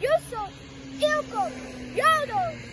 You go, you go, you Yodel,